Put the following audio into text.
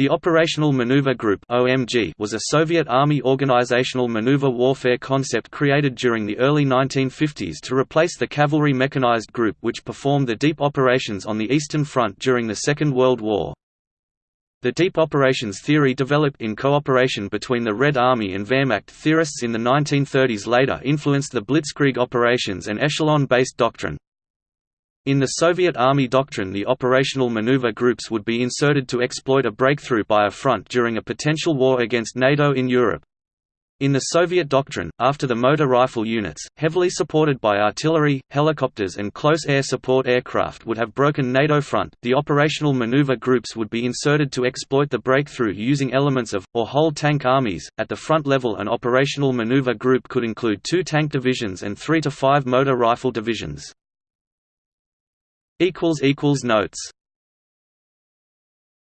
The Operational Maneuver Group was a Soviet Army organizational maneuver warfare concept created during the early 1950s to replace the Cavalry Mechanized Group which performed the deep operations on the Eastern Front during the Second World War. The deep operations theory developed in cooperation between the Red Army and Wehrmacht theorists in the 1930s later influenced the Blitzkrieg operations and echelon-based doctrine. In the Soviet Army doctrine the operational maneuver groups would be inserted to exploit a breakthrough by a front during a potential war against NATO in Europe. In the Soviet doctrine, after the motor rifle units, heavily supported by artillery, helicopters and close air support aircraft would have broken NATO front, the operational maneuver groups would be inserted to exploit the breakthrough using elements of, or whole tank armies. At the front level an operational maneuver group could include two tank divisions and three to five motor rifle divisions. Notes